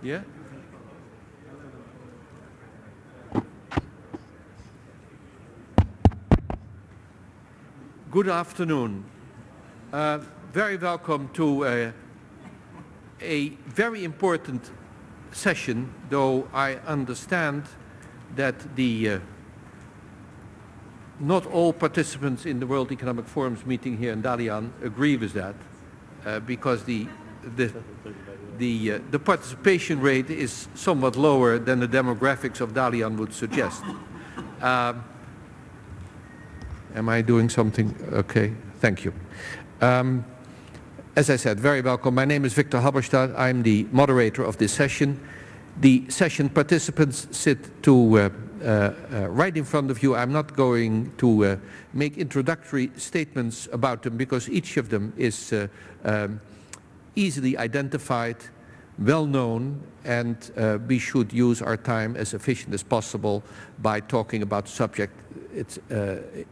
Yeah? Good afternoon. Uh, very welcome to uh, a very important session, though I understand that the uh, not all participants in the World Economic Forum's meeting here in Dalian agree with that, uh, because the the the, uh, the participation rate is somewhat lower than the demographics of Dalian would suggest. Um, am I doing something? Okay, thank you. Um, as I said, very welcome. My name is Victor Halberstadt. I'm the moderator of this session. The session participants sit to uh, uh, uh, right in front of you. I'm not going to uh, make introductory statements about them because each of them is uh, um, easily identified, well known, and uh, we should use our time as efficient as possible by talking about the subject it's,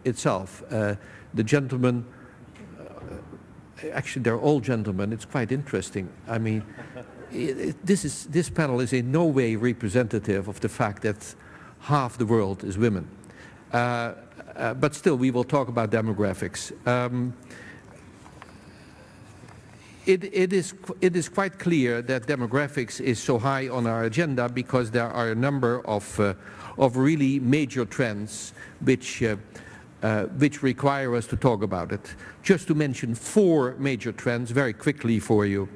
itself. the gentleman actually they're all gentlemen. It's quite interesting. I mean, it, it, this, is, this panel is in no way representative of the fact that half the world is women. Uh, uh, but still, we will talk about demographics. Um, it, it, is, it is quite clear that demographics is so high on our agenda because there are a number of, uh, of really major trends which, uh, uh, which require us to talk about it. Just to mention four major trends very quickly for you.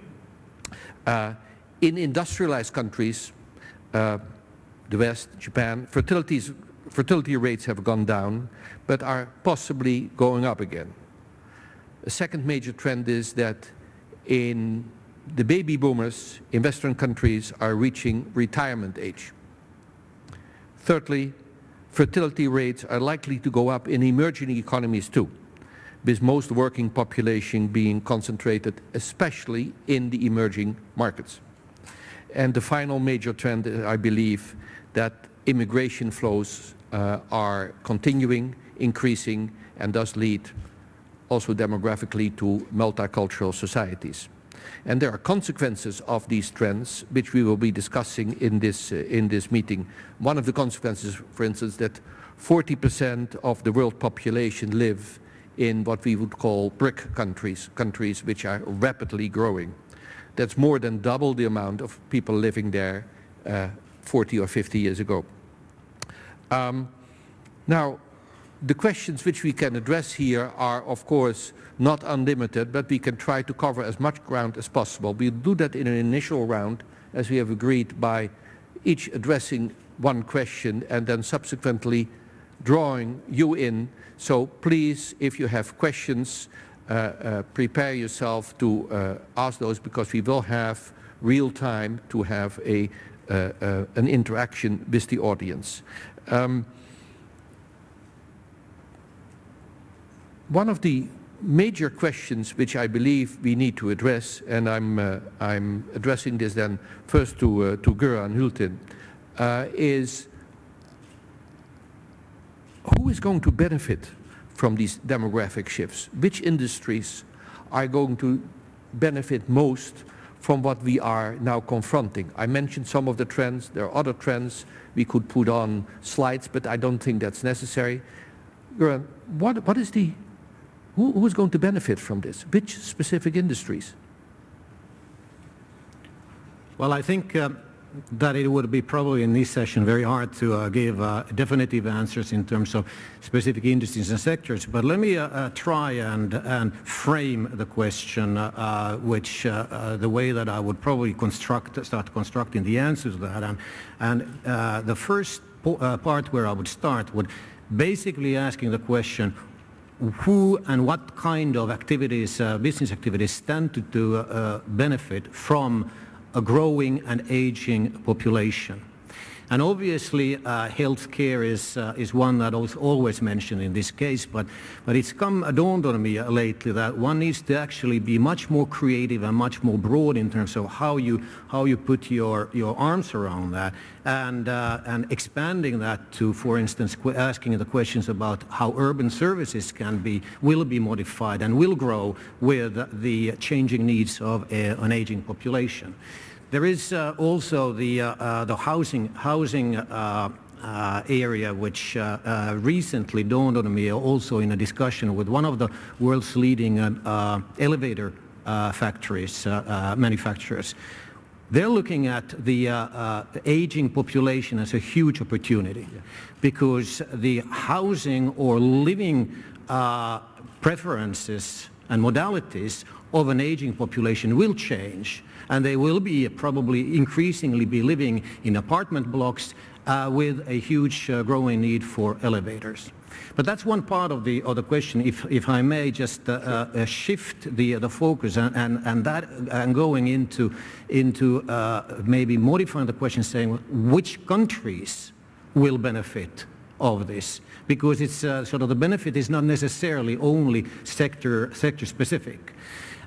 Uh, in industrialized countries, uh, the West, Japan, fertility rates have gone down, but are possibly going up again. A second major trend is that in the baby boomers in Western countries are reaching retirement age. Thirdly, fertility rates are likely to go up in emerging economies too, with most working population being concentrated especially in the emerging markets. And the final major trend, I believe, that immigration flows uh, are continuing, increasing, and thus lead also demographically to multicultural societies. And there are consequences of these trends, which we will be discussing in this, uh, in this meeting. One of the consequences, for instance, that 40% of the world population live in what we would call BRIC countries, countries which are rapidly growing. That's more than double the amount of people living there uh, 40 or 50 years ago. Um, now, the questions which we can address here are, of course, not unlimited, but we can try to cover as much ground as possible. We'll do that in an initial round, as we have agreed, by each addressing one question and then subsequently drawing you in. So please, if you have questions, uh, uh, prepare yourself to uh, ask those because we will have real time to have a uh, uh, an interaction with the audience. Um, one of the major questions which I believe we need to address, and I'm, uh, I'm addressing this then first to, uh, to Göran Hultin, uh, is who is going to benefit from these demographic shifts? Which industries are going to benefit most from what we are now confronting. I mentioned some of the trends. There are other trends we could put on slides, but I don't think that's necessary. What, what is the, who, who is going to benefit from this? Which specific industries? Well, I think uh, that it would be probably in this session very hard to uh, give uh, definitive answers in terms of specific industries and sectors. But let me uh, uh try and, and frame the question, uh, which the way that I would probably construct, start constructing the answers to that. And, and the first part where I would start would basically asking the question, who and what kind of activities, uh, business activities stand to, to uh, benefit from a growing and aging population. And obviously, uh, healthcare is uh, is one that was always mentioned in this case, but but it's come dawned on me lately that one needs to actually be much more creative and much more broad in terms of how you how you put your your arms around that, and uh, and expanding that to, for instance, asking the questions about how urban services can be will be modified and will grow with the changing needs of a, an aging population. There is uh, also the, uh, uh, the housing, housing uh, uh, area which uh, uh, recently dawned on me also in a discussion with one of the world's leading uh, elevator uh, factories, uh, manufacturers. They're looking at the aging population as a huge opportunity yeah. because the housing or living preferences and modalities of an aging population will change and they will be probably increasingly be living in apartment blocks uh, with a huge uh, growing need for elevators. But that's one part of the, of the question, if, if I may just uh, uh shift the, the focus and, and, and, that, and going into, into uh, maybe modifying the question saying which countries will benefit of this because it's uh, sort of the benefit is not necessarily only sector, sector specific.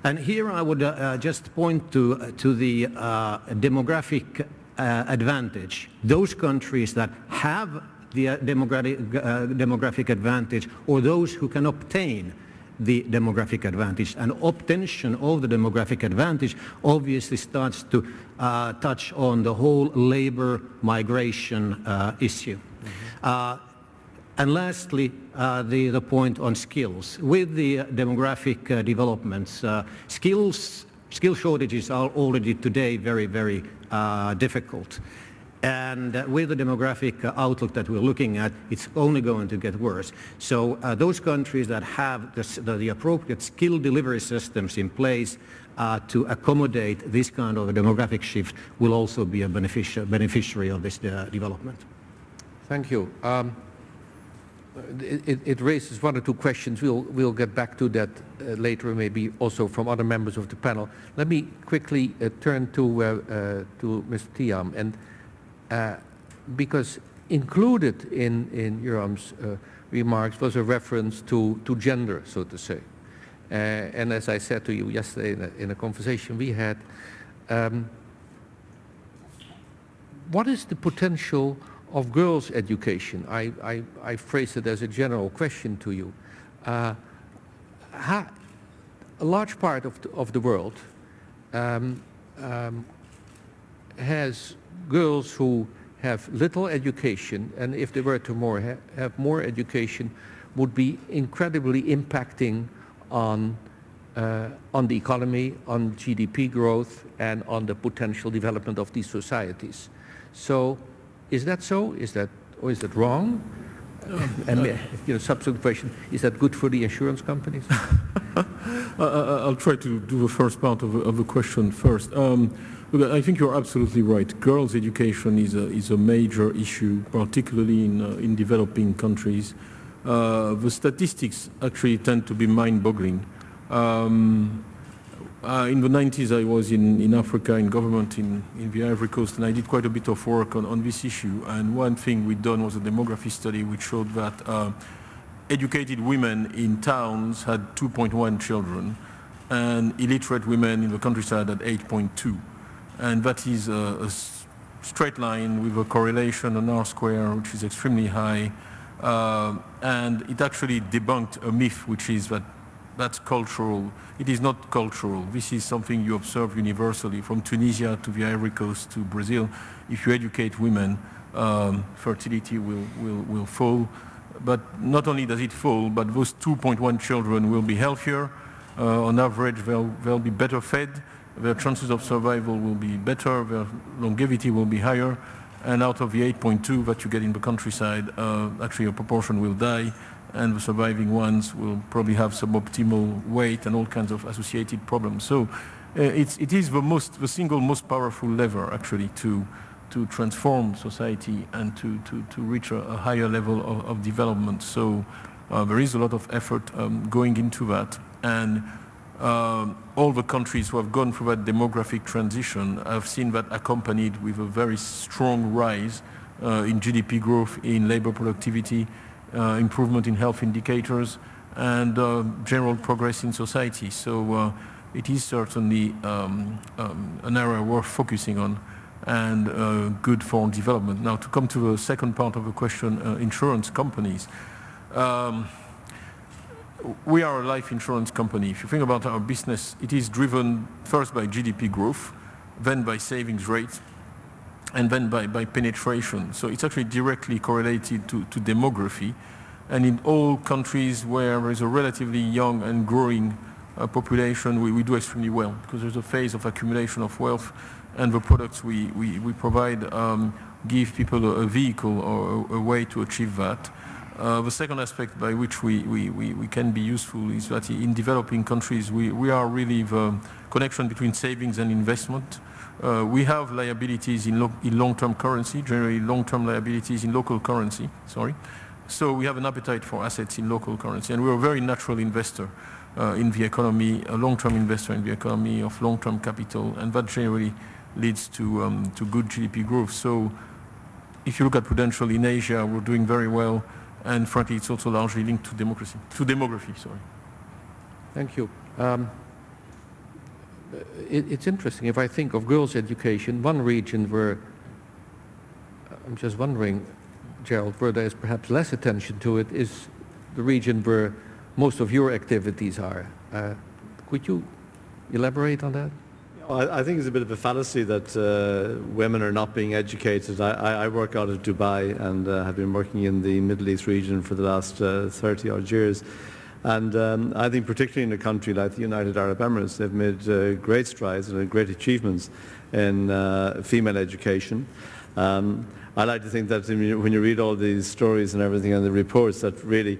And here I would uh, just point to, to the uh, demographic uh, advantage. Those countries that have the uh, demographic, uh, demographic advantage or those who can obtain the demographic advantage. And obtention of the demographic advantage obviously starts to uh, touch on the whole labor migration uh, issue. Mm -hmm. And lastly, the, the point on skills. With the demographic developments, skills skill shortages are already today very, very uh, difficult. And uh, with the demographic uh, outlook that we're looking at, it's only going to get worse. So uh, those countries that have the, the, the, appropriate skill delivery systems in place uh, to accommodate this kind of a demographic shift will also be a beneficia beneficiary of this uh, development. Thank you. Um, it, it, raises one or two questions. We'll, we'll get back to that uh, later, maybe also from other members of the panel. Let me quickly uh, turn to, uh, uh to Mr. Thiam, and uh, because included in, in Göran's uh, remarks was a reference to, to gender, so to say. and as I said to you yesterday in a, in a conversation we had, um, what is the potential of girls' education, I, I, I phrase it as a general question to you. Uh, a large part of the, of the world um, um, has girls who have little education, and if they were to more ha have more education, would be incredibly impacting on uh, on the economy, on GDP growth, and on the potential development of these societies. So is that so? Is that, or is that wrong? and uh, you know, subsequent question, is that good for the insurance companies? I'll try to do the first part of, of the question first. Um, I think you're absolutely right. Girls' education is a, is a major issue, particularly in, uh, in developing countries. Uh, the statistics actually tend to be mind-boggling. Um, uh, in the 90s, I was in, in Africa in government in, in the Ivory Coast, and I did quite a bit of work on, on this issue. And one thing we'd done was a demography study which showed that uh, educated women in towns had 2.1 children, and illiterate women in the countryside had 8.2. And that is a, a straight line with a correlation, an R square, which is extremely high. Uh, and it actually debunked a myth, which is that that's cultural. It is not cultural. This is something you observe universally from Tunisia to the Ivory Coast to Brazil. If you educate women, um, fertility will, will, will fall. But not only does it fall, but those 2.1 children will be healthier. Uh, on average, they'll, they'll be better fed. Their chances of survival will be better. Their longevity will be higher. And out of the 8.2 that you get in the countryside, uh, actually a proportion will die and the surviving ones will probably have suboptimal weight and all kinds of associated problems. So uh, it's, it is the, most, the single most powerful lever actually to, to transform society and to, to, to reach a, a higher level of, of development. So uh, there is a lot of effort um, going into that. And uh, all the countries who have gone through that demographic transition have seen that accompanied with a very strong rise uh, in GDP growth, in labor productivity, improvement in health indicators, and uh, general progress in society. So uh, it is certainly um, um, an area worth focusing on and uh, good for development. Now to come to the second part of the question, uh, insurance companies. Um, we are a life insurance company. If you think about our business, it is driven first by GDP growth then by savings rate, and then by, by penetration. So it's actually directly correlated to, to demography. And in all countries where there is a relatively young and growing uh, population, we, we do extremely well because there's a phase of accumulation of wealth and the products we, we, we provide um, give people a, a vehicle or a, a, way to achieve that. Uh, the second aspect by which we, we, we, we, can be useful is that in developing countries we, we are really the connection between savings and investment. Uh, we have liabilities in, in long-term currency, generally long-term liabilities in local currency, sorry. So we have an appetite for assets in local currency and we're a very natural investor uh, in the economy, a long-term investor in the economy of long-term capital and that generally leads to, um, to good GDP growth. So if you look at Prudential in Asia, we're doing very well and frankly it's also largely linked to democracy, to demography, sorry. Thank you. Um, it, it's interesting, if I think of girls' education, one region where, I'm just wondering, Gerald, where there is perhaps less attention to it is the region where most of your activities are. Uh, could you elaborate on that? I think it's a bit of a fallacy that uh, women are not being educated. I, I, work out of Dubai and uh, have been working in the Middle East region for the last uh, 30 odd years. And um, I think particularly in a country like the United Arab Emirates, they've made uh, great strides and great achievements in uh, female education. Um, I like to think that when you read all these stories and everything and the reports that really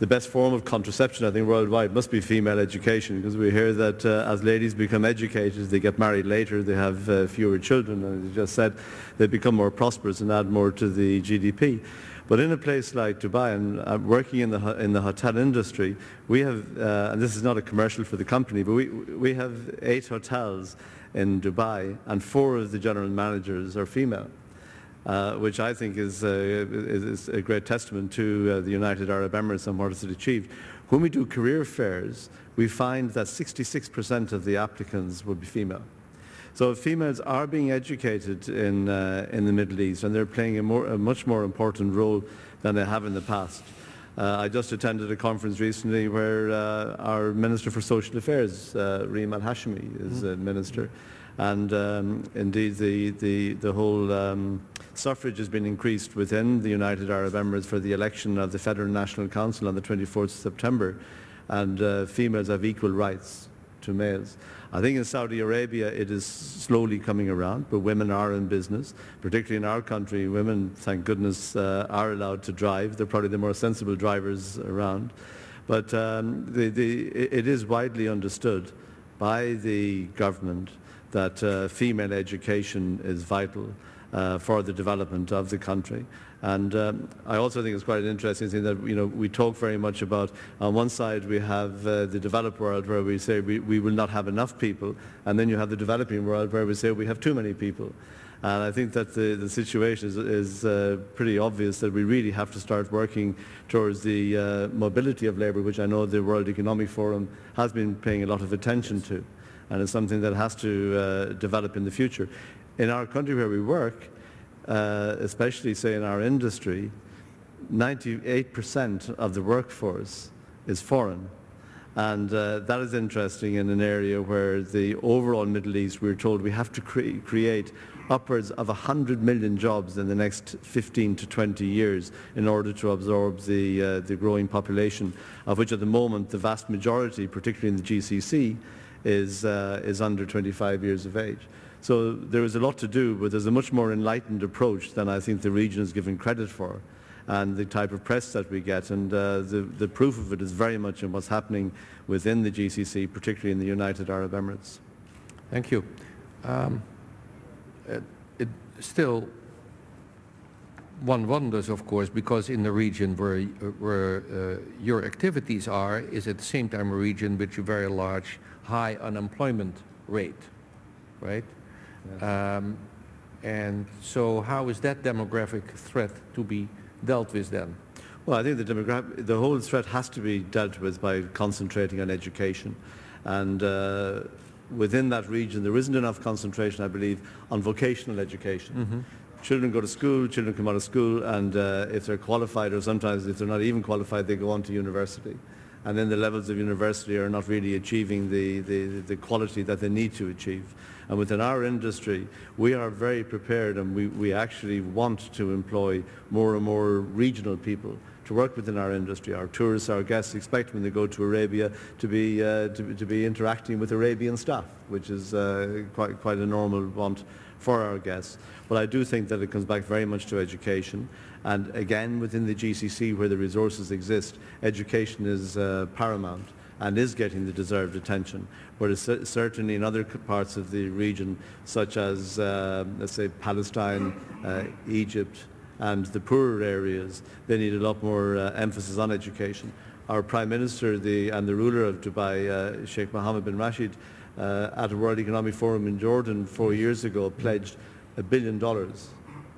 the best form of contraception, I think, worldwide must be female education because we hear that uh, as ladies become educated, they get married later, they have uh, fewer children, and as you just said, they become more prosperous and add more to the GDP. But in a place like Dubai, and I'm uh, working in the, in the hotel industry, we have, uh, and this is not a commercial for the company, but we, we have eight hotels in Dubai, and four of the general managers are female. Uh, which I think is, uh, is, a great testament to uh, the United Arab Emirates and what it's achieved. When we do career fairs, we find that 66% of the applicants would be female. So females are being educated in, uh, in the Middle East and they're playing a, more, a, much more important role than they have in the past. Uh, I just attended a conference recently where uh, our Minister for Social Affairs, uh, Reem Al-Hashmi, is mm. a minister. And um, indeed, the, the, the whole um, suffrage has been increased within the United Arab Emirates for the election of the Federal National Council on the 24th of September. And uh, females have equal rights to males. I think in Saudi Arabia it is slowly coming around, but women are in business, particularly in our country. Women, thank goodness, uh, are allowed to drive. They're probably the more sensible drivers around. But um, the, the, it is widely understood by the government that uh, female education is vital uh, for the development of the country. And um, I also think it's quite an interesting thing that you know we talk very much about. On one side, we have uh, the developed world where we say we, we will not have enough people, and then you have the developing world where we say we have too many people. And I think that the, the situation is, is uh, pretty obvious that we really have to start working towards the uh, mobility of labour, which I know the World Economic Forum has been paying a lot of attention to. And it's something that has to uh, develop in the future. In our country where we work, uh, especially say in our industry, 98% of the workforce is foreign. And uh, that is interesting in an area where the overall Middle East, we're told we have to cre create upwards of 100 million jobs in the next 15 to 20 years in order to absorb the, uh, the growing population, of which at the moment the vast majority, particularly in the GCC, is, uh, is under 25 years of age. So there is a lot to do, but there's a much more enlightened approach than I think the region is given credit for and the type of press that we get. And uh, the, the proof of it is very much in what's happening within the GCC, particularly in the United Arab Emirates. Thank you. Um, it, it still, one wonders, of course, because in the region where, where uh, your activities are is at the same time a region with a very large, high unemployment rate, right? Um, and so how is that demographic threat to be dealt with then? Well, I think the, demographic, the whole threat has to be dealt with by concentrating on education. And uh, within that region, there isn't enough concentration, I believe, on vocational education. Mm -hmm. Children go to school, children come out of school, and uh, if they're qualified, or sometimes if they're not even qualified, they go on to university. And then the levels of university are not really achieving the, the, the quality that they need to achieve. And within our industry, we are very prepared and we, we actually want to employ more and more regional people to work within our industry. Our tourists, our guests expect when they go to Arabia to be, uh, to, to, be interacting with Arabian staff, which is uh, quite, quite a normal want for our guests. But I do think that it comes back very much to education. And again, within the GCC where the resources exist, education is uh, paramount and is getting the deserved attention. Whereas certainly in other parts of the region, such as, uh, let's say, Palestine, uh, Egypt, and the poorer areas, they need a lot more uh, emphasis on education. Our Prime Minister the, and the ruler of Dubai, uh, Sheikh Mohammed bin Rashid, uh, at a World Economic Forum in Jordan four years ago pledged a billion dollars,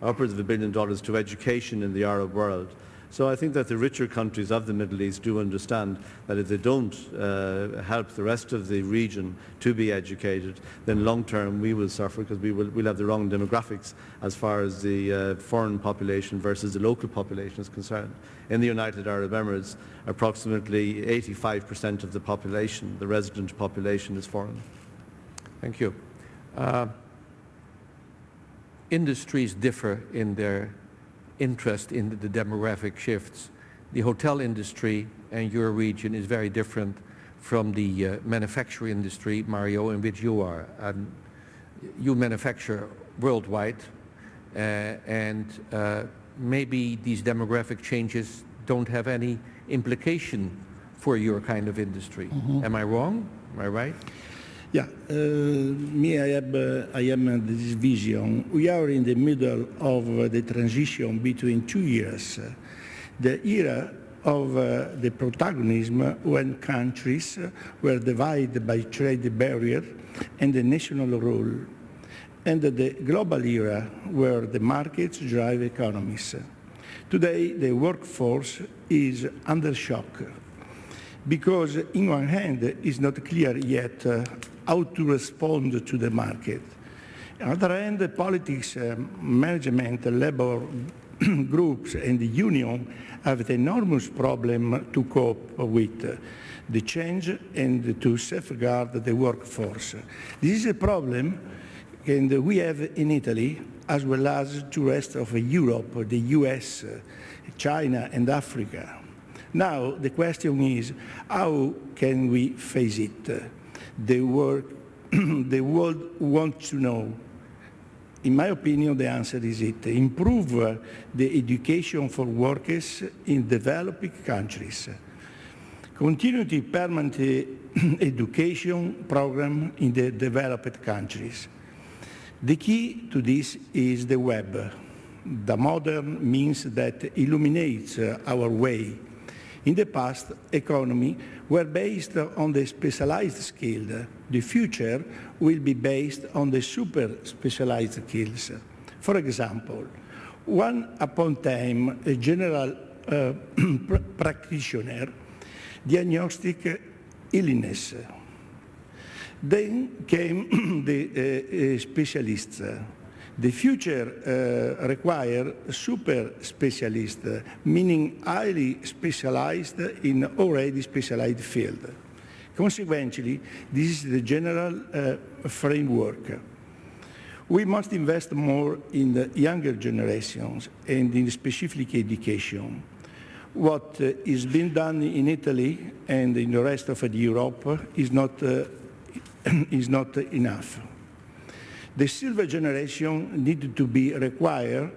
upwards of a billion dollars to education in the Arab world. So I think that the richer countries of the Middle East do understand that if they don't uh, help the rest of the region to be educated, then long term we will suffer because we will we'll have the wrong demographics as far as the uh, foreign population versus the local population is concerned. In the United Arab Emirates, approximately 85% of the population, the resident population, is foreign. Thank you. Uh, industries differ in their interest in the demographic shifts. The hotel industry and your region is very different from the uh, manufacturing industry, Mario, in which you are. And you manufacture worldwide uh, and uh, maybe these demographic changes don't have any implication for your kind of industry. Mm -hmm. Am I wrong? Am I right? Yeah, uh, me, I have, uh, I am this vision. We are in the middle of uh, the transition between two years. the era of uh, the protagonism when countries were divided by trade barrier and the national rule, and the global era where the markets drive economies. Today, the workforce is under shock because, in one hand, it's not clear yet uh, how to respond to the market. On the other hand, the politics, uh, management, labor groups and the union have an enormous problem to cope with uh, the change and to safeguard the workforce. This is a problem and we have in Italy as well as to rest of Europe, the US, China and Africa. Now the question is how can we face it? The, work, the world wants to know. In my opinion, the answer is it. Improve the education for workers in developing countries. Continuity permanent eh, education program in the developed countries. The key to this is the web. The modern means that illuminates our way in the past, economy were based on the specialized skill. The future will be based on the super specialized skills. For example, one upon time, a general uh, pr practitioner diagnostic illness. Then came the uh, uh specialists the future uh, require super specialists, meaning highly specialized in already specialized field. Consequently, this is the general uh, framework. We must invest more in the younger generations and in specific education. What uh, is being done in Italy and in the rest of Europe is not, uh, is not enough. The silver generation needed to be required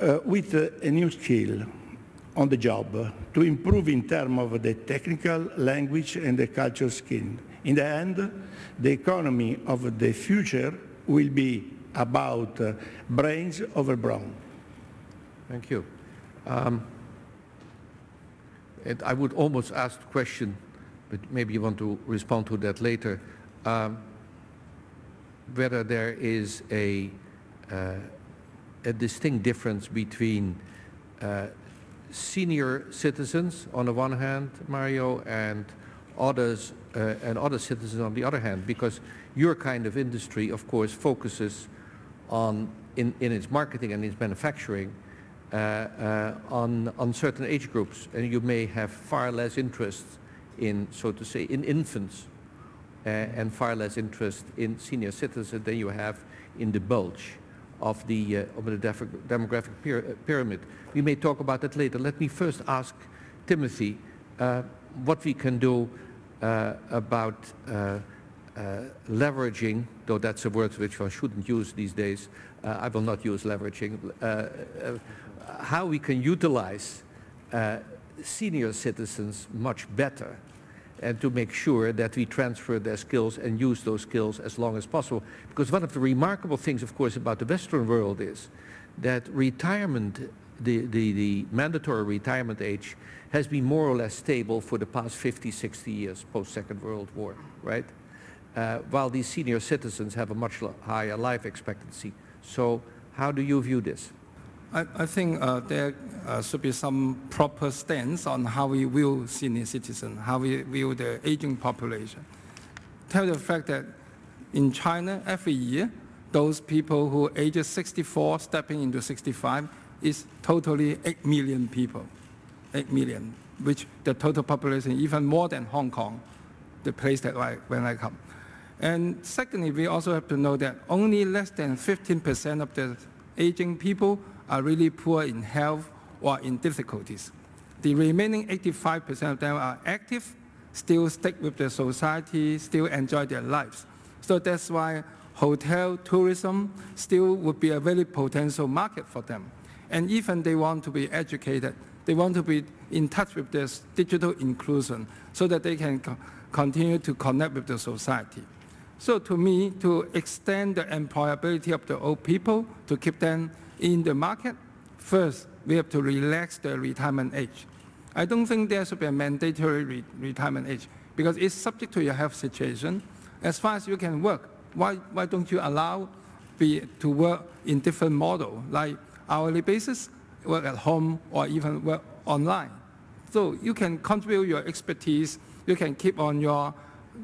uh, with uh, a new skill on the job to improve in terms of the technical, language and the cultural skill. In the end, the economy of the future will be about uh, brains over brawn. Thank you. Um, I would almost ask the question, but maybe you want to respond to that later. Um, whether there is a, uh, a distinct difference between uh, senior citizens on the one hand, Mario, and others uh, and other citizens on the other hand, because your kind of industry, of course, focuses on in, in its marketing and its manufacturing uh, uh, on on certain age groups, and you may have far less interest in, so to say, in infants and far less interest in senior citizens than you have in the bulge of the, uh, of the demographic uh, pyramid. We may talk about that later. Let me first ask Timothy uh, what we can do uh, about uh, uh, leveraging, though that's a word which one shouldn't use these days. Uh, I will not use leveraging. Uh, uh, how we can utilize uh, senior citizens much better and to make sure that we transfer their skills and use those skills as long as possible. Because one of the remarkable things, of course, about the Western world is that retirement, the, the, the mandatory retirement age, has been more or less stable for the past 50, 60 years post-Second World War, right? Uh, while these senior citizens have a much higher life expectancy. So how do you view this? I, I think uh, there uh, should be some proper stance on how we view senior citizen, how we view the aging population. Tell the fact that in China, every year, those people who ages 64 stepping into 65 is totally 8 million people, 8 million, which the total population even more than Hong Kong, the place that I, when I come. And secondly, we also have to know that only less than 15% of the aging people are really poor in health or in difficulties. The remaining 85% of them are active, still stick with the society, still enjoy their lives. So that's why hotel tourism still would be a very potential market for them. And even they want to be educated, they want to be in touch with this digital inclusion so that they can co- continue to connect with the society. So to me, to extend the employability of the old people, to keep them in the market, first, we have to relax the retirement age. I don't think there should be a mandatory re- retirement age because it's subject to your health situation. As far as you can work, why, why don't you allow be, to work in different model, like hourly basis, work at home, or even work online? So you can contribute your expertise, you can keep on your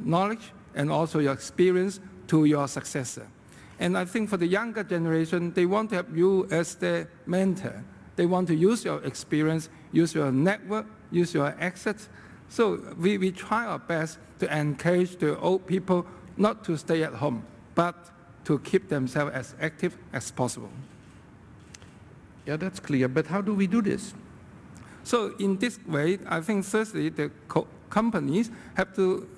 knowledge and also your experience to your successor. And I think for the younger generation, they want to have you as their mentor. They want to use your experience, use your network, use your assets. So we, we try our best to encourage the old people not to stay at home, but to keep themselves as active as possible. Yeah, that's clear, but how do we do this? So in this way, I think firstly, the co- companies have to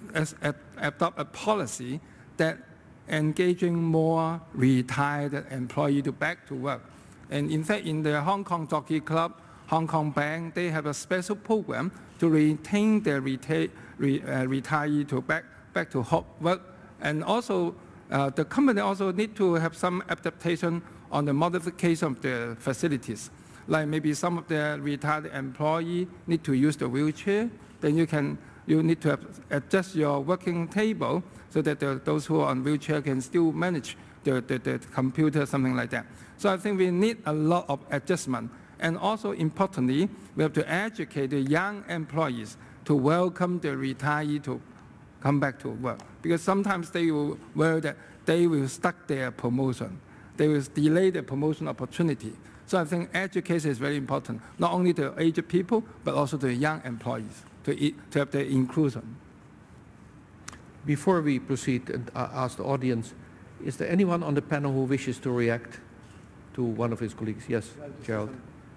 adopt a policy that engaging more retired employee to back to work. And in fact, in the Hong Kong Jockey Club, Hong Kong Bank, they have a special program to retain their reta- re- uh, retiree to back, back to work. And also, uh, the company also need to have some adaptation on the modification of the facilities. Like maybe some of the retired employee need to use the wheelchair, then you can you need to adjust your working table so that the, those who are on wheelchair can still manage the, the, the computer, something like that. So I think we need a lot of adjustment. And also importantly, we have to educate the young employees to welcome the retiree to come back to work. Because sometimes they will worry that they will stuck their promotion. They will delay the promotion opportunity. So I think education is very important, not only to aged people, but also to young employees, to, to have the inclusion. Before we proceed and uh, ask the audience, is there anyone on the panel who wishes to react to one of his colleagues? Yes, Gerald.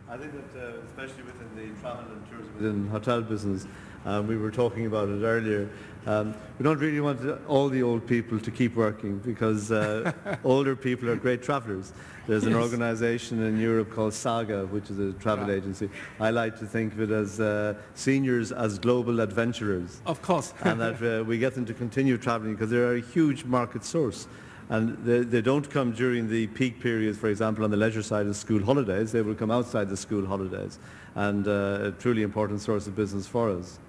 I think that, uh, especially within the travel and tourism, within hotel business, um, we were talking about it earlier. Um, we don't really want all the old people to keep working because uh, older people are great travellers. There's an Yes. organisation in Europe called Saga, which is a travel agency. I like to think of it as uh, seniors as global adventurers Of course. and that uh, we get them to continue travelling because they're a huge market source. And they, they don't come during the peak periods, for example, on the leisure side of school holidays. They will come outside the school holidays and uh, a truly important source of business for us.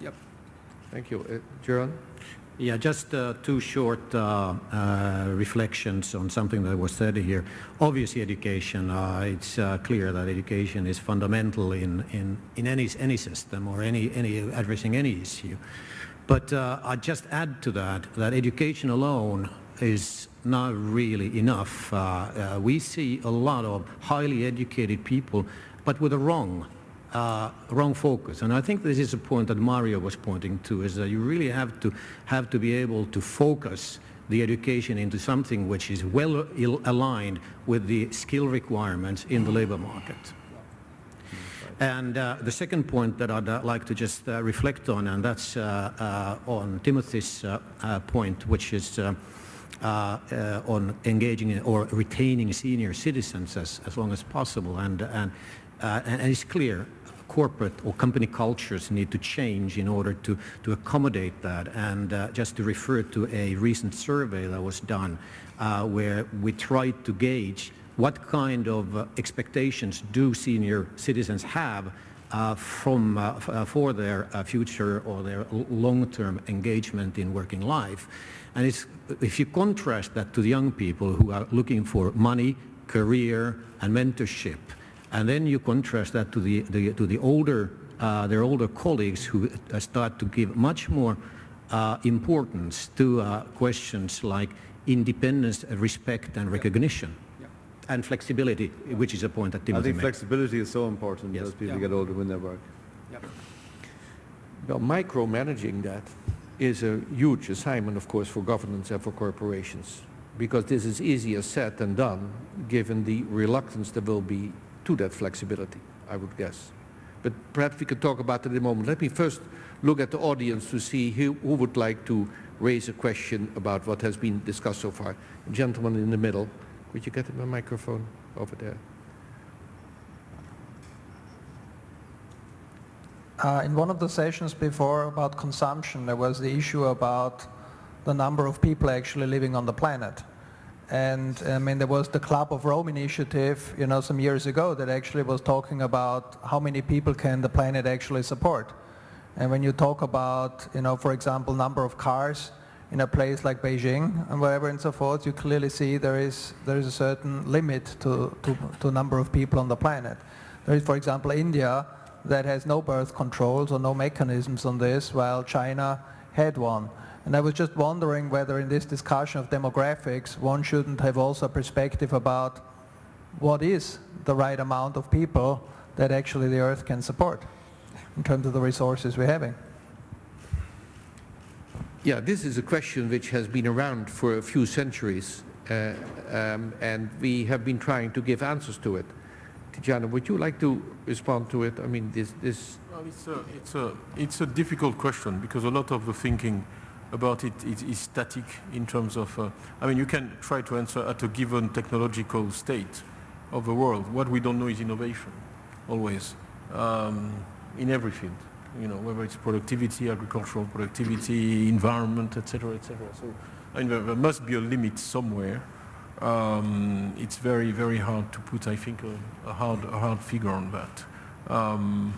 Yep. Thank you. Uh, Gerald? Yeah, just uh, two short uh, uh, reflections on something that was said here. Obviously, education. Uh, it's uh, clear that education is fundamental in, in, in any, any system or any, any addressing any issue. But uh, I just add to that that education alone is not really enough. Uh, uh, we see a lot of highly educated people, but with a wrong uh, wrong focus. And I think this is a point that Mario was pointing to, is that you really have to have to be able to focus the education into something which is well aligned with the skill requirements in the labor market. And uh, the second point that I'd uh, like to just uh, reflect on, and that's on Timothy's point, which is on engaging or retaining senior citizens as, as long as possible. And, and, and it's clear corporate or company cultures need to change in order to, to accommodate that. And uh, just to refer to a recent survey that was done uh, where we tried to gauge what kind of uh, expectations do senior citizens have uh, from, uh, uh, for their future or their long-term engagement in working life. And if you contrast that to the young people who are looking for money, career, and mentorship, and then you contrast that to the, the to the older, uh, their older colleagues who uh, start to give much more uh, importance to uh, questions like independence, respect, and recognition. Yeah. And flexibility, which is a point that Timothy I think made. flexibility is so important yes. as people yeah. get older when they work. Well, micromanaging that is a huge assignment, of course, for governments and for corporations, because this is easier said than done, given the reluctance there will be to that flexibility, I would guess. But perhaps we could talk about it in a moment. Let me first look at the audience to see who, who would like to raise a question about what has been discussed so far. gentleman in the middle. could you get him a microphone over there? Uh, in one of the sessions before about consumption, there was the issue about the number of people actually living on the planet. And I mean, there was the Club of Rome initiative, you know, some years ago that actually was talking about how many people can the planet actually support. And when you talk about, you know, for example, number of cars in a place like Beijing and wherever and so forth, you clearly see there is, there is a certain limit to, to, to number of people on the planet. There is, for example, India that has no birth controls or no mechanisms on this, while China had one. And I was just wondering whether in this discussion of demographics, one shouldn't have also a perspective about what is the right amount of people that actually the Earth can support in terms of the resources we're having. Yeah, this is a question which has been around for a few centuries, uh, um, and we have been trying to give answers to it. Tidjane, would you like to respond to it? I mean, this... this well, it's, a, it's, a, it's a difficult question because a lot of the thinking about it is, is static in terms of, uh, I mean, you can try to answer at a given technological state of the world. What we don't know is innovation, always, um, in every field, you know, whether it's productivity, agricultural productivity, environment, etc., etc. So, I mean, there, must be a limit somewhere. Um, it's very, very hard to put, I think, a, a hard, a hard figure on that. Um,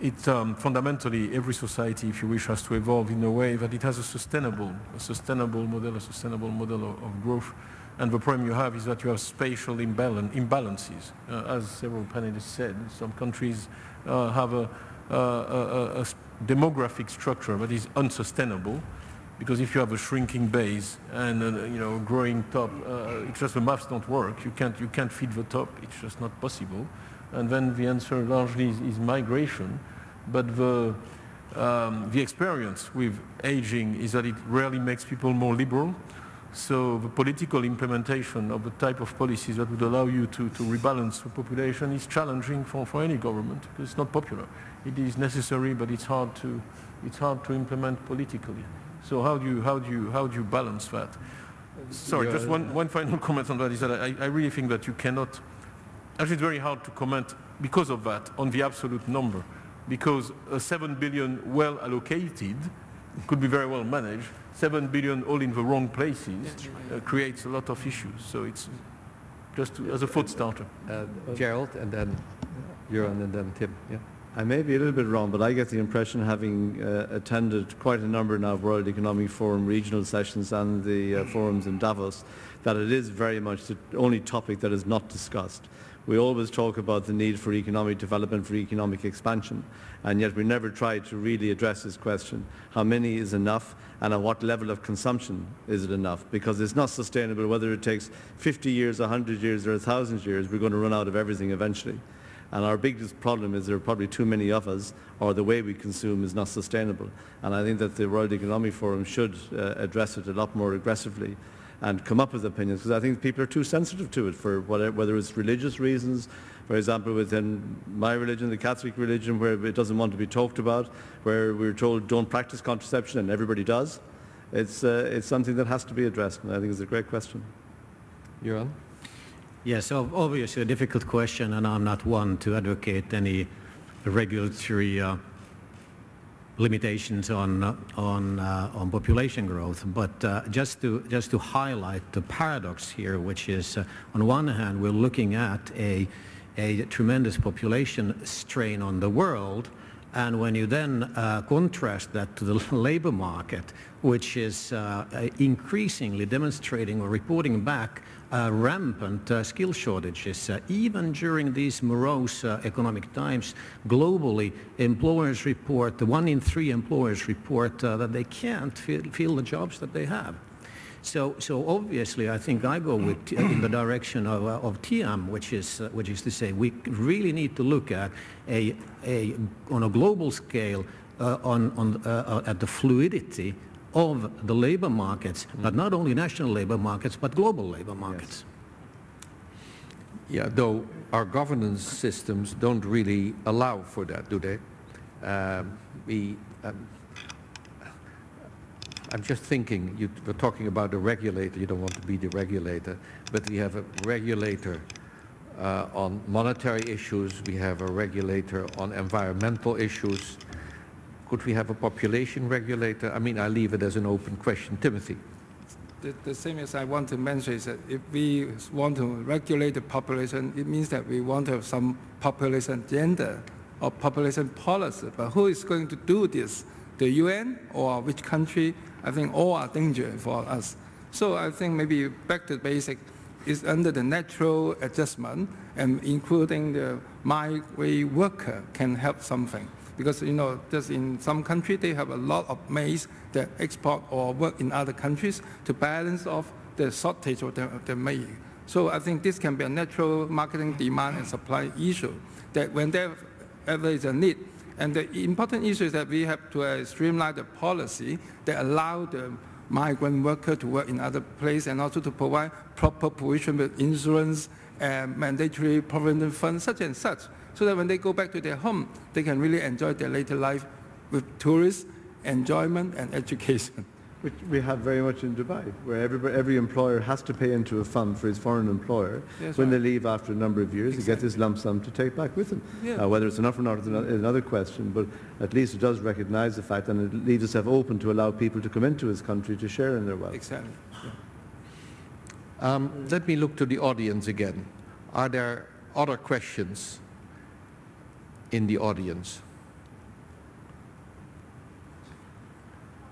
it um, fundamentally every society, if you wish, has to evolve in a way that it has a sustainable, a sustainable model, a sustainable model of, of growth. And the problem you have is that you have spatial imbalance, imbalances. Uh, as several panelists said, some countries uh, have a, a, a, a, demographic structure that is unsustainable because if you have a shrinking base and uh, you know growing top, uh, it's just the maths don't work. You can't, you can't feed the top. It's just not possible and then the answer largely is, is migration. But the, um, the experience with aging is that it rarely makes people more liberal. So the political implementation of the type of policies that would allow you to, to rebalance the population is challenging for, for any government. Because it's not popular. It is necessary, but it's hard to, it's hard to implement politically. So how do you, how do you, how do you balance that? Sorry, just one, one final comment on that is that I, I really think that you cannot Actually, it's very hard to comment because of that on the absolute number, because a 7 billion well allocated could be very well managed. 7 billion all in the wrong places uh, creates a lot of issues. So it's just to, as a foot starter. Uh, Gerald, and then Göran, and then Tim. Yeah. I may be a little bit wrong, but I get the impression, having uh, attended quite a number now of World Economic Forum regional sessions and the uh, forums in Davos, that it is very much the only topic that is not discussed We always talk about the need for economic development, for economic expansion, and yet we never try to really address this question. How many is enough and at what level of consumption is it enough? Because it's not sustainable whether it takes 50 years, 100 years or 1,000 years, we're going to run out of everything eventually. And our biggest problem is there are probably too many of us, or the way we consume is not sustainable. And I think that the World Economic Forum should uh, address it a lot more aggressively and come up with opinions, because I think people are too sensitive to it for whatever, whether it's religious reasons, for example, within my religion, the Catholic religion, where it doesn't want to be talked about, where we're told don't practice contraception and everybody does. It's, uh, it's something that has to be addressed, and I think it's a great question. Johan? Yes, ob- obviously a difficult question, and I'm not one to advocate any regulatory uh, limitations on uh, on uh, on population growth. But uh, just to just to highlight the paradox here, which is uh, on one hand we're looking at a a tremendous population strain on the world, and when you then uh, contrast that to the labor market, which is uh, increasingly demonstrating or reporting back uh, rampant uh, skill shortages. Uh, even during these morose uh, economic times, globally, employers report, one in three employers report uh, that they can't fill, the jobs that they have. So, so obviously, I think I go with in the direction of, uh, of TM, which is, uh, which is to say we really need to look at a, a on a global scale uh, on, on, uh, at the fluidity of the labor markets, but not only national labor markets, but global labor markets. Yeah, though our governance systems don't really allow for that, do they? Um, we, um, I'm just thinking, you were talking about the regulator, you don't want to be the regulator, but we have a regulator uh, on monetary issues, we have a regulator on environmental issues. Could we have a population regulator? I mean, I leave it as an open question. Timothy. The, the same as I want to mention is that if we want to regulate the population, it means that we want to have some population gender or population policy. But who is going to do this? The UN or which country? I think all are danger for us. So I think maybe back to basic is under the natural adjustment and including the migrant worker can help something because you know just in some countries they have a lot of maize that export or work in other countries to balance off the shortage of the, the maize. So I think this can be a natural marketing demand and supply issue that when there ever is a need. And the important issue is that we have to uh, streamline the policy that allow the migrant worker to work in other places and also to provide proper provision with insurance and mandatory provident funds such and such so that when they go back to their home, they can really enjoy their later life with tourists, enjoyment, and education. Which we have very much in Dubai, where every, every employer has to pay into a fund for his foreign employer. Yes, when right. they leave after a number of years, Exactly. they get this lump sum to take back with them. Yeah. Uh, whether it's enough or not is another question, but at least it does recognize the fact and it leaves itself open to allow people to come into his country to share in their wealth. Exactly. Um, let me look to the audience again. Are there other questions in the audience?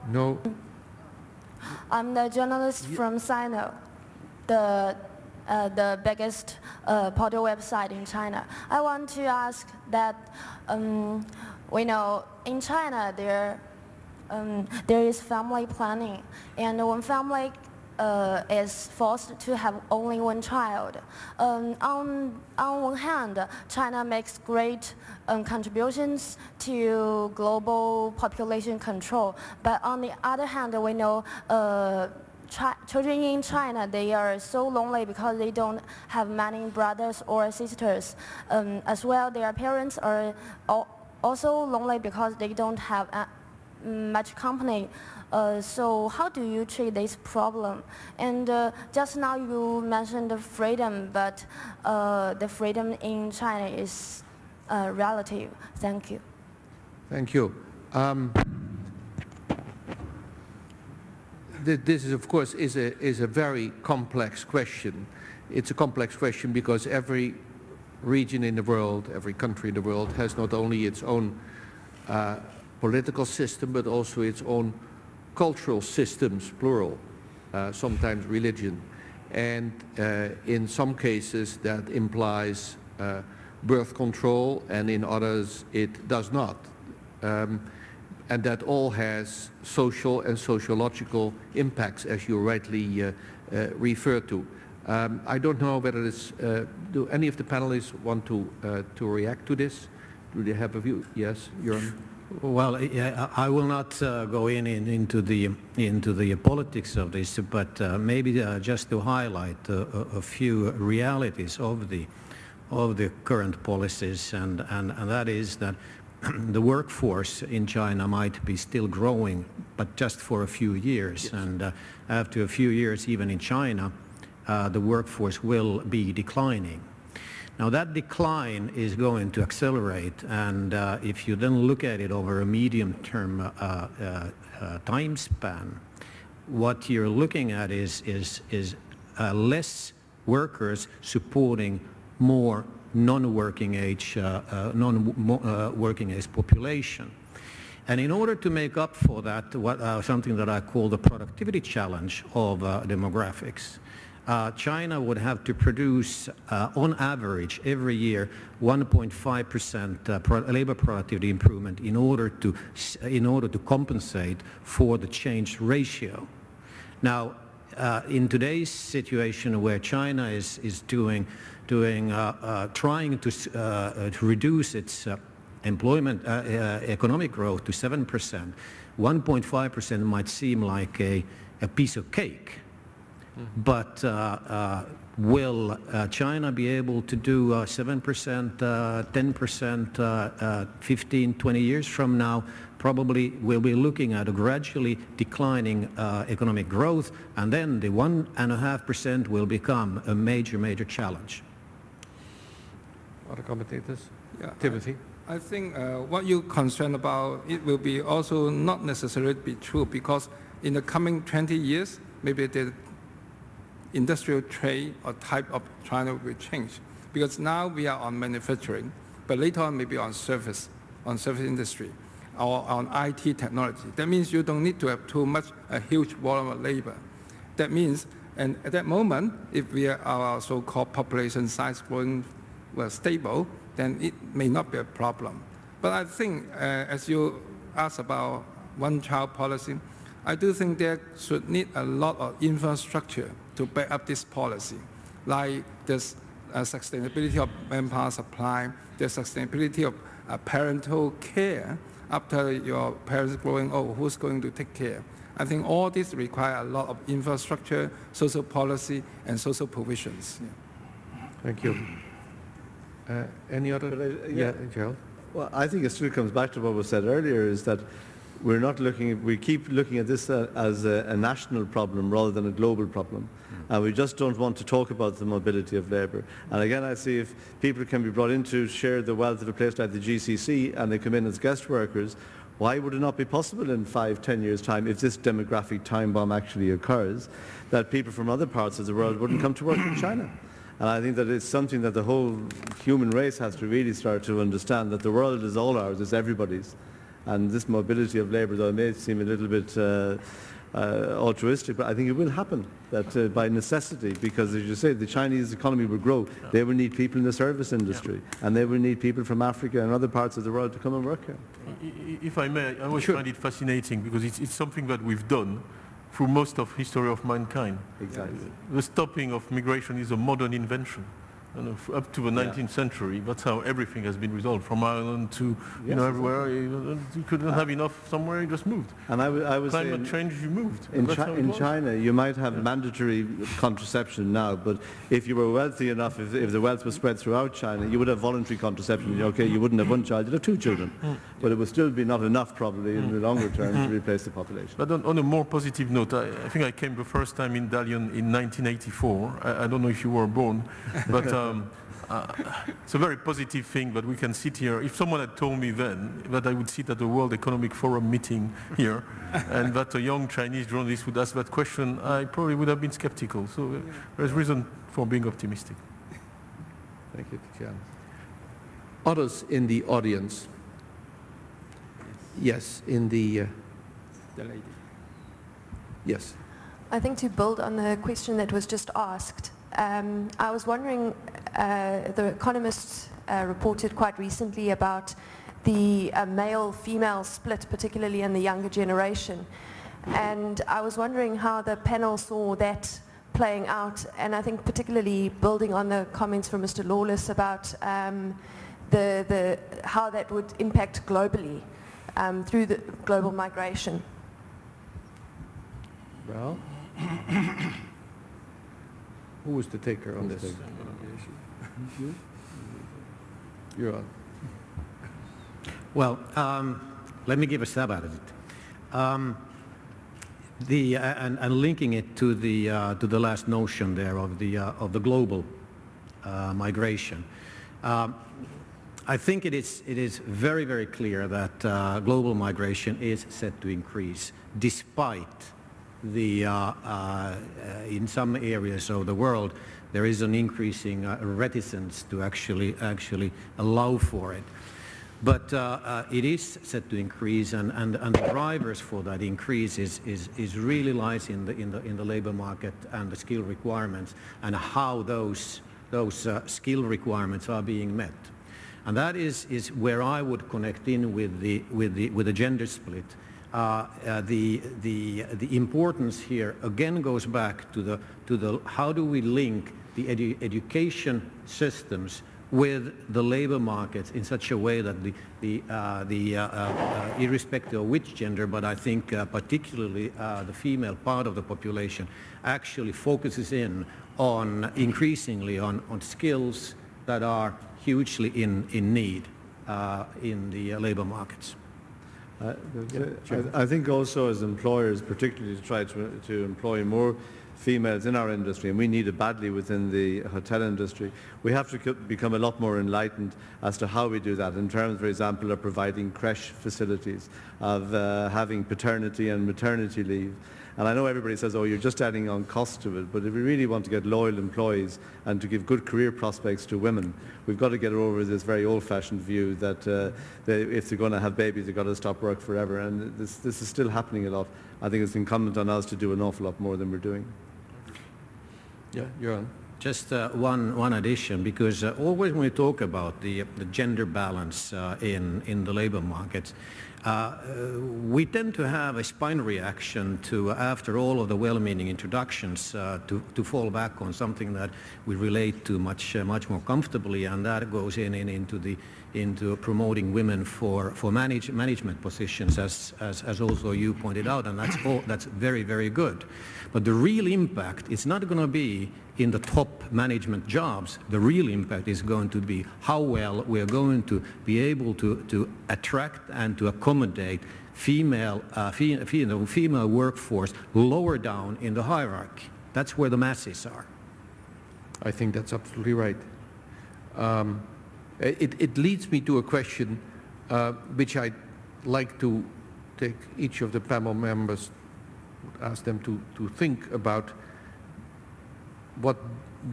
No? I'm the journalist from Sina, the, uh, the biggest uh, portal website in China. I want to ask that um, we know in China there, um, there is family planning, and when family uh, is forced to have only one child. Um, on, on one hand, China makes great um, contributions to global population control, but on the other hand, we know uh, children in China, they are so lonely because they don't have many brothers or sisters. Um, as well, their parents are al- also lonely because they don't have uh, much company. Uh, so how do you treat this problem? And uh, just now you mentioned the freedom, but uh, the freedom in China is uh, relative. Thank you. Thank you. Um, th- this is, of course, is a, is a very complex question. It's a complex question because every region in the world, every country in the world has not only its own uh, political system, but also its own cultural systems, plural, uh, sometimes religion. And uh, in some cases that implies uh, birth control and in others it does not. Um, and that all has social and sociological impacts as you rightly uh, uh, refer to. Um, I don't know whether uh, do any of the panelists want to, to react to this? Do they have a view? Yes, Göran? Well, I will not uh, go in, in, into the into the politics of this, but uh, maybe uh, just to highlight uh, a, a few realities of the of the current policies, and, and, and that is that the workforce in China might be still growing, but just for a few years, and uh, after a few years, even in China, uh, the workforce will be declining. Now that decline is going to accelerate and uh, if you then look at it over a medium-term uh, uh, uh, time span, what you're looking at is, is, is uh, less workers supporting more non-working age, uh, non-working age population. And in order to make up for that, what, something that I call the productivity challenge of demographics, uh, China would have to produce, uh, on average, every year, 1.5% uh, pro labor productivity improvement in order to in order to compensate for the change ratio. Now, uh, in today's situation where China is is doing doing uh, uh, trying to to reduce its employment economic growth to 7%, 1.5% might seem like a, a piece of cake. But uh, uh, will uh, China be able to do 7%, 10%, 15, 20 years from now? Probably we'll be looking at a gradually declining economic growth, and then the 1.5% will become a major, major challenge. Other commentators? Yeah, Timothy? I, I think uh, what you're concerned about, it will be also not necessarily be true because in the coming 20 years, maybe the industrial trade or type of China will change. Because now we are on manufacturing, but later on maybe on service, on service industry, or on IT technology. That means you don't need to have too much, a huge volume of labor. That means, and at that moment, if we are our so-called population size growing well, stable, then it may not be a problem. But I think, uh, as you asked about one-child policy, I do think there should need a lot of infrastructure to back up this policy, like the uh, sustainability of manpower supply, the sustainability of uh, parental care after your parents growing old, who's going to take care? I think all this require a lot of infrastructure, social policy, and social provisions. Yeah. Thank you. Uh, any other? I, yeah, yeah, Gerald? Well, I think it still comes back to what was said earlier, is that we're not looking, we keep looking at this uh, as a, a, national problem rather than a global problem. Mm. And we just don't want to talk about the mobility of labour. And again, I see if people can be brought in to share the wealth of a place like the GCC and they come in as guest workers, why would it not be possible in five, ten years' time, if this demographic time bomb actually occurs, that people from other parts of the world wouldn't come to work in China? And I think that it's something that the whole human race has to really start to understand, that the world is all ours, it's everybody's. And this mobility of labour, though it may seem a little bit uh, uh, altruistic, but I think it will happen that uh, by necessity, because as you say, the Chinese economy will grow. Yeah. They will need people in the service industry, yeah. and they will need people from Africa and other parts of the world to come and work here. If I may, I always sure. find it fascinating because it's, it's something that we've done through most of history of mankind. Exactly. The stopping of migration is a modern invention up to the 19th yeah. century, that's how everything has been resolved, from Ireland to, you yes, know, everywhere. You, you couldn't have enough somewhere, you just moved. And I, I was Climate in, change, you moved. In, chi in China, you might have yeah. mandatory contraception now, but if you were wealthy enough, if, if, the wealth was spread throughout China, you would have voluntary contraception. Okay, you wouldn't have one child, you'd have two children. Mm. But it would still be not enough, probably, in the longer term, to mm. replace the population. But on, on a more positive note, I, I, think I came the first time in Dalian in 1984. I, I don't know if you were born, but... Um, uh, it's a very positive thing, that we can sit here. If someone had told me then that I would sit at the World Economic Forum meeting here and that a young Chinese journalist would ask that question, I probably would have been skeptical. So uh, there's reason for being optimistic. Thank you, Tian. Others in the audience? Yes, in the... Uh, the lady. Yes. I think to build on the question that was just asked, um, I was wondering, uh, the Economist uh, reported quite recently about the uh, male-female split, particularly in the younger generation. And I was wondering how the panel saw that playing out, and I think particularly building on the comments from Mr. Lawless about um, the, the, how that would impact globally um, through the global migration. Well, who was the taker on this? You're on. Well, um, let me give a stab at it. Um, the, uh, and, and linking it to the, uh, to the last notion there of the, uh, of the global uh, migration. Um, I think it is, it is very, very clear that uh, global migration is set to increase despite the, uh, uh, in some areas of the world, there is an increasing uh, reticence to actually, actually allow for it. But uh, uh, it is set to increase, and, and, and the drivers for that increase is, is, is really lies in the, in, the, in the labor market and the skill requirements and how those, those skill requirements are being met. And that is, is where I would connect in with the, with the, with the gender split. Uh, uh, the, the, the importance here again goes back to the, to the how do we link the edu education systems with the labor markets in such a way that the, the, uh, the uh, uh, irrespective of which gender, but I think uh, particularly the female part of the population actually focuses in on increasingly on, on skills that are hugely in, in need in the labor markets. Uh, I, I, think also as employers, particularly to try to, to employ more females in our industry, and we need it badly within the hotel industry, we have to become a lot more enlightened as to how we do that in terms, for example, of providing creche facilities, of uh, having paternity and maternity leave, and I know everybody says, oh, you're just adding on cost to it, but if we really want to get loyal employees and to give good career prospects to women, we've got to get over this very old-fashioned view that uh, they, if they're going to have babies, they've got to stop work forever. And this, this is still happening a lot. I think it's incumbent on us to do an awful lot more than we're doing. Yeah, you're on. Just uh, one, one addition, because uh, always when we talk about the, the gender balance uh, in, in the labor market, uh, we tend to have a spine reaction to, after all of the well-meaning introductions, uh, to, to fall back on something that we relate to much, uh, much more comfortably, and that goes in, in into, the, into promoting women for, for manage, management positions, as, as, as also you pointed out, and that's, all, that's very, very good. But the real impact is not going to be in the top management jobs. The real impact is going to be how well we're going to be able to, to attract and to accommodate female, uh, female, female workforce lower down in the hierarchy. That's where the masses are. I think that's absolutely right. Um, it, it, leads me to a question uh, which I'd like to take each of the panel members ask them to, to think about what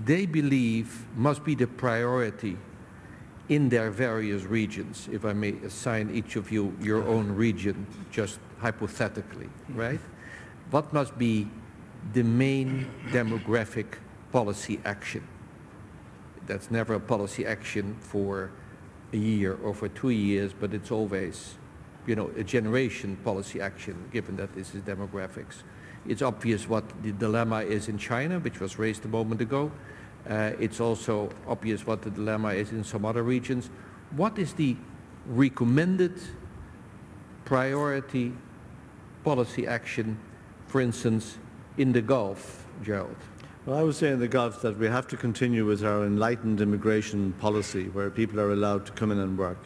they believe must be the priority in their various regions, if I may assign each of you your own region, just hypothetically, right? What must be the main demographic policy action? That's never a policy action for a year or for two years, but it's always, you know, a generation policy action, given that this is demographics. It's obvious what the dilemma is in China, which was raised a moment ago. Uh, it's also obvious what the dilemma is in some other regions. What is the recommended priority policy action, for instance, in the Gulf, Gerald? Well, I would say in the Gulf that we have to continue with our enlightened immigration policy where people are allowed to come in and work.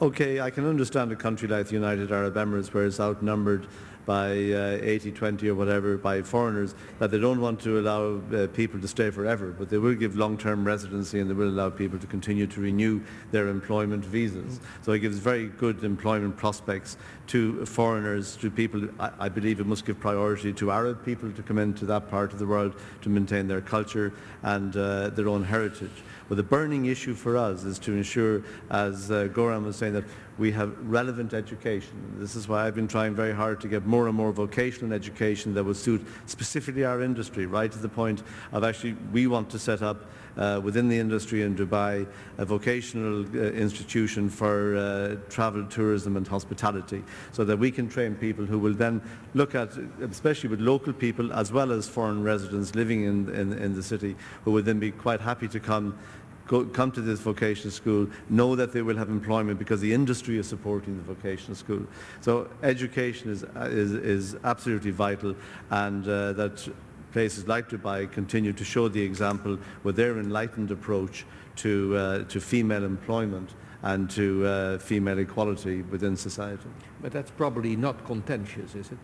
Okay, I can understand a country like the United Arab Emirates where it's outnumbered by 80-20 uh, or whatever by foreigners that they don't want to allow uh, people to stay forever, but they will give long-term residency and they will allow people to continue to renew their employment visas. So it gives very good employment prospects to foreigners, to people, I, I believe it must give priority to Arab people to come into that part of the world to maintain their culture and uh, their own heritage. But the burning issue for us is to ensure, as uh, Göran was saying, that we have relevant education. This is why I've been trying very hard to get more and more vocational education that will suit specifically our industry, right to the point of actually we want to set up uh, within the industry in Dubai a vocational uh, institution for uh, travel, tourism and hospitality so that we can train people who will then look at, especially with local people as well as foreign residents living in, in, in the city, who would then be quite happy to come come to this vocational school, know that they will have employment because the industry is supporting the vocational school. So education is, is, is absolutely vital and uh, that places like Dubai continue to show the example with their enlightened approach to, uh, to female employment and to uh, female equality within society. But that's probably not contentious, is it?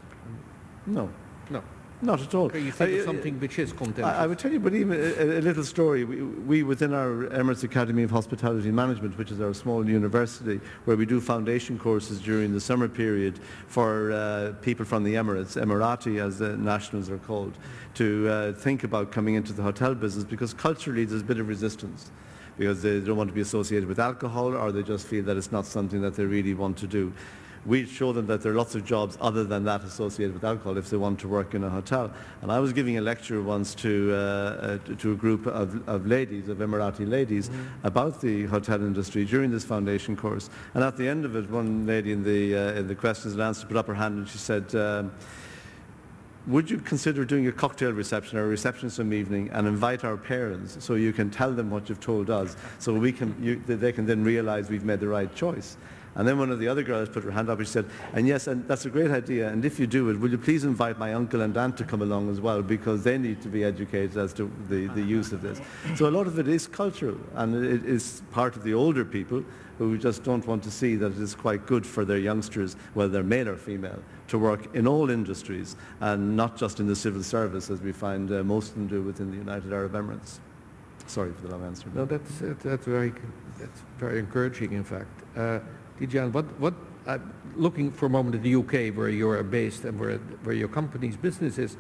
No. No. Not at all. You think I- of something which is contentious. I, I would tell you, but even a, a little story. We, we, within our Emirates Academy of Hospitality and Management, which is our small university, where we do foundation courses during the summer period for uh, people from the Emirates, Emirati as the nationals are called, to uh, think about coming into the hotel business because culturally there's a bit of resistance because they don't want to be associated with alcohol or they just feel that it's not something that they really want to do we show them that there are lots of jobs other than that associated with alcohol if they want to work in a hotel. And I was giving a lecture once to, uh, uh, to a group of, of ladies, of Emirati ladies, about the hotel industry during this foundation course. And at the end of it, one lady in the, uh, in the questions and answers put up her hand and she said, um, would you consider doing a cocktail reception or a reception some evening and invite our parents so you can tell them what you've told us so we can, you, that they can then realize we've made the right choice? And then one of the other girls put her hand up and she said, and yes, and that's a great idea, and if you do it, will you please invite my uncle and aunt to come along as well, because they need to be educated as to the, the use of this. So a lot of it is cultural, and it is part of the older people who just don't want to see that it is quite good for their youngsters, whether they're male or female, to work in all industries, and not just in the civil service, as we find uh, most of them do within the United Arab Emirates. Sorry for the long answer. No, that's, that- that's, very, that's very encouraging, in fact. Uh, Tidjane, what, what, uh, looking for a moment at the UK, where you are based and where, where your company's business is,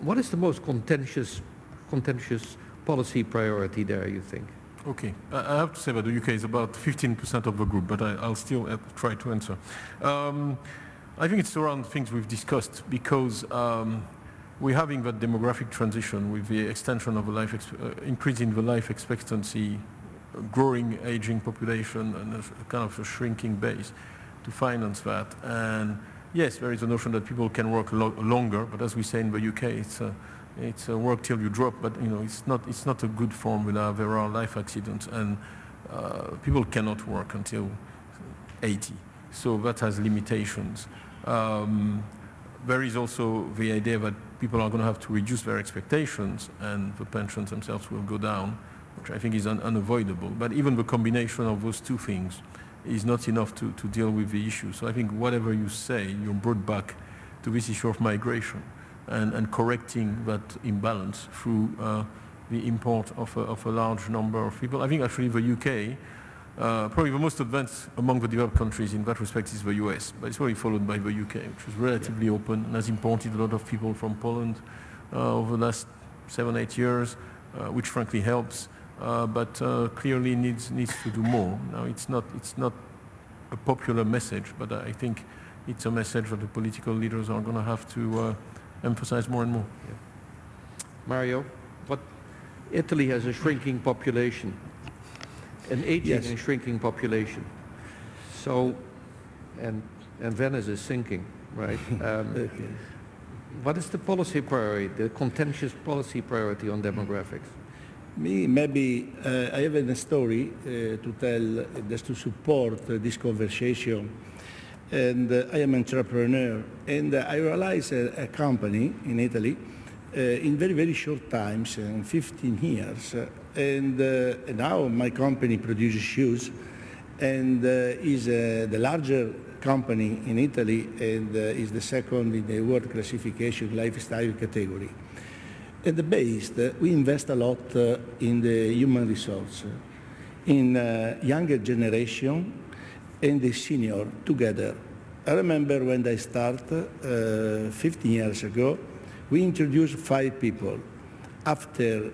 what is the most contentious, contentious policy priority there, you think? Okay, I have to say that the UK is about 15% of the group, but I, I'll still uh, try to answer. Um, I think it's around things we've discussed because um, we're having that demographic transition with the extension of the life, uh, increase in the life expectancy, growing aging population, and a, kind of a shrinking base to finance that. And yes, there is a notion that people can work lo- longer, but as we say in the UK, it's a, it's a work till you drop, but you know, it's not, it's not a good formula. There are life accidents, and uh, people cannot work until 80. So that has limitations. Um, there is also the idea that people are going to have to reduce their expectations and the pensions themselves will go down, which I think is un- unavoidable. But even the combination of those two things is not enough to, to deal with the issue. So I think whatever you say, you're brought back to this issue of migration and, and correcting that imbalance through uh, the import of a, of a large number of people. I think actually the UK uh, probably the most advanced among the developed countries in that respect is the US, but it's probably followed by the UK, which is relatively open and has imported a lot of people from Poland uh, over the last seven, eight years, uh, which frankly helps, uh, but uh, clearly needs, needs to do more. Now, it's not, it's not a popular message, but I think it's a message that the political leaders are going to have to uh, emphasize more and more. Mario, what, Italy has a shrinking population, an aging Yes. and shrinking population. So, and, and Venice is sinking, right? Um, Okay. What is the policy priority, the contentious policy priority on demographics? Me, maybe uh, I have a story uh, to tell uh, just to support uh, this conversation. And uh, I am an entrepreneur, and uh, I realized a, a company in Italy in very, very short times, in 15 years. and now my company produces shoes and is the larger company in Italy and is the second in the world classification lifestyle category. At the base, uh, we invest a lot uh, in the human resource, in uh, younger generation and the senior together. I remember when I started uh, 15 years ago, we introduced five people. After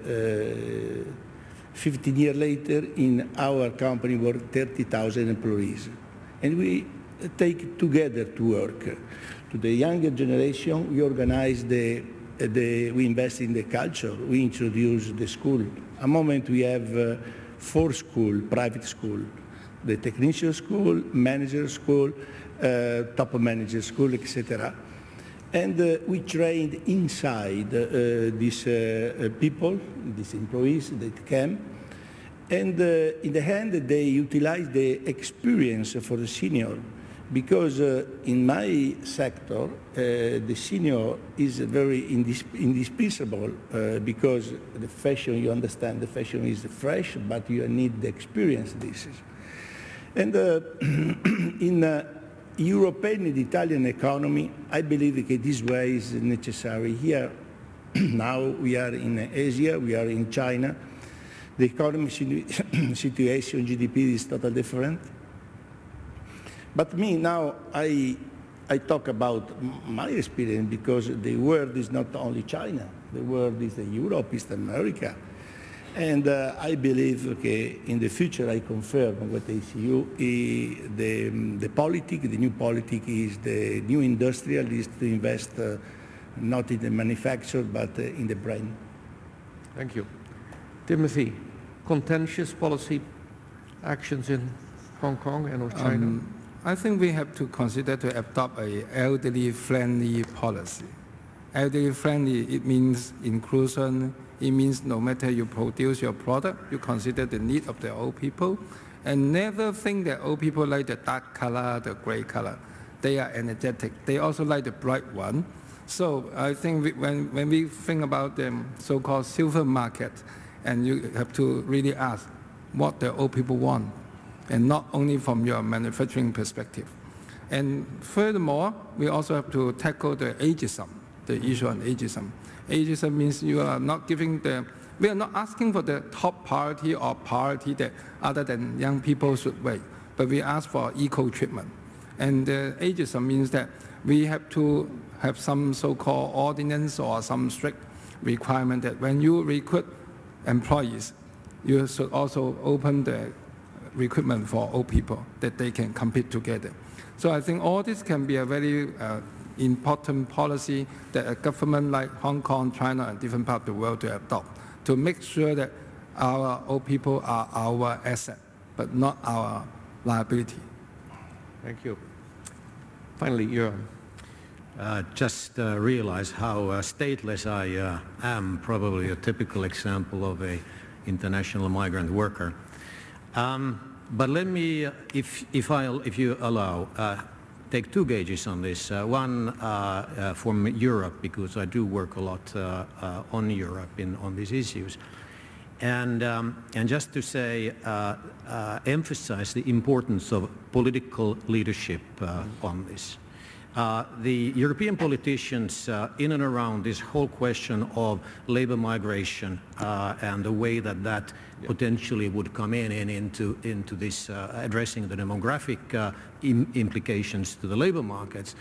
uh, 15 years later, in our company were 30,000 employees. and we take together to work. To the younger generation, we organize the, the we invest in the culture, we introduce the school. A moment we have uh, four school, private school, the technician school, manager school, uh, top manager school, etc. And uh, we trained inside uh, these uh, people, these employees that came, and uh, in the end they utilize the experience for the senior because uh, in my sector uh, the senior is very indis indispensable uh, because the fashion you understand the fashion is fresh but you need the experience this is. And uh, in uh, European and Italian economy I believe that this way is necessary. Here now we are in Asia we are in China. The economic situation GDP is totally different but me now, I, I talk about my experience because the world is not only China. The world is Europe, East America. And uh, I believe, okay, in the future, I confirm what I see you, the, the politic, the new politic is the new industrial is to invest uh, not in the manufacture, but uh, in the brain. Thank you. Timothy, contentious policy actions in Hong Kong and or China? Um, I think we have to consider to adopt a elderly-friendly policy. Elderly-friendly, it means inclusion. It means no matter you produce your product, you consider the need of the old people, and never think that old people like the dark color, the gray color. They are energetic. They also like the bright one. So I think we, when, when we think about the so-called silver market, and you have to really ask what the old people want and not only from your manufacturing perspective. And furthermore, we also have to tackle the ageism, the issue on ageism. Ageism means you are not giving the, we are not asking for the top priority or priority that other than young people should wait, but we ask for equal treatment. And the ageism means that we have to have some so-called ordinance or some strict requirement that when you recruit employees, you should also open the recruitment for old people that they can compete together. So I think all this can be a very uh, important policy that a government like Hong Kong, China, and different parts of the world to adopt to make sure that our old people are our asset, but not our liability. Thank you. Finally, Göran. Uh, just uh, realize how uh, stateless I uh, am, probably a typical example of a international migrant worker. Um, but let me, if, if, i if you allow, uh, take two gauges on this. Uh, one uh, uh from Europe, because I do work a lot uh, on Europe in, on these issues. And, um, and just to say, emphasize the importance of political leadership on this. Uh, the European politicians uh, in and around this whole question of labor migration uh, and the way that that yeah. potentially would come in and into, into this uh, addressing the demographic uh, Im implications to the labor markets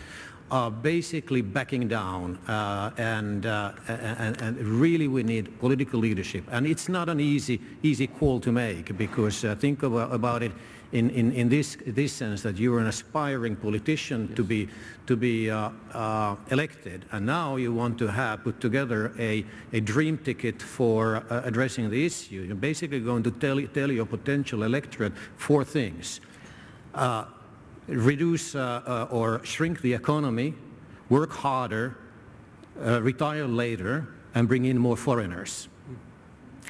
are basically backing down uh, and, and, and, really we need political leadership. And it's not an easy, easy call to make because think about, about it in, in, in this, this sense that you're an aspiring politician yes. to be, to be uh, uh, elected and now you want to have put together a, a dream ticket for uh, addressing the issue. You're basically going to tell, tell your potential electorate four things. Uh, reduce uh, uh, or shrink the economy, work harder, retire later, and bring in more foreigners.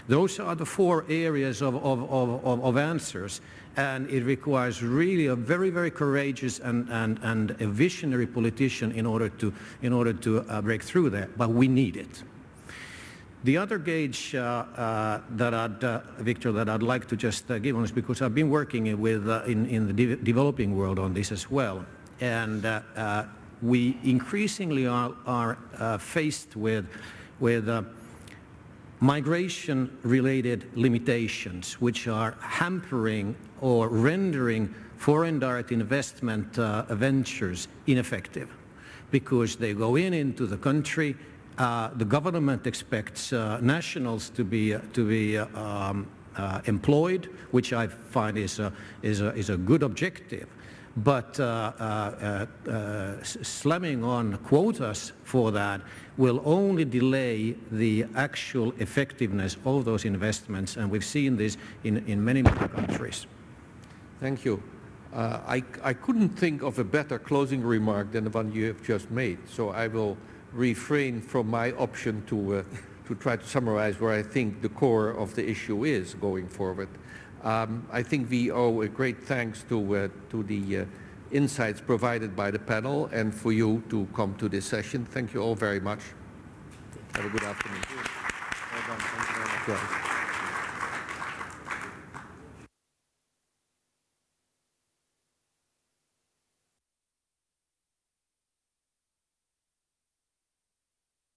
Those are the four areas of, of, of, of, answers and it requires really a very, very courageous and, and, and a visionary politician in order to, in order to uh, break through that, but we need it. The other gauge uh, uh, that I'd, uh, Victor, that I'd like to just uh, give on this, because I've been working with, uh, in, in the de developing world on this as well, and uh, we increasingly are, are faced with, with migration-related limitations which are hampering or rendering foreign direct investment uh, ventures ineffective because they go in into the country, uh, the government expects uh, nationals to be, uh, to be uh, um, uh, employed, which I find is a, is, a, is a good objective. But uh, uh, uh, uh, slamming on quotas for that will only delay the actual effectiveness of those investments, and we've seen this in, in many, many countries. Thank you. Uh, I, I couldn't think of a better closing remark than the one you have just made, so I will refrain from my option to, uh, to try to summarize where I think the core of the issue is going forward. Um, I think we owe a great thanks to, uh, to the uh, insights provided by the panel and for you to come to this session. Thank you all very much. Have a good afternoon.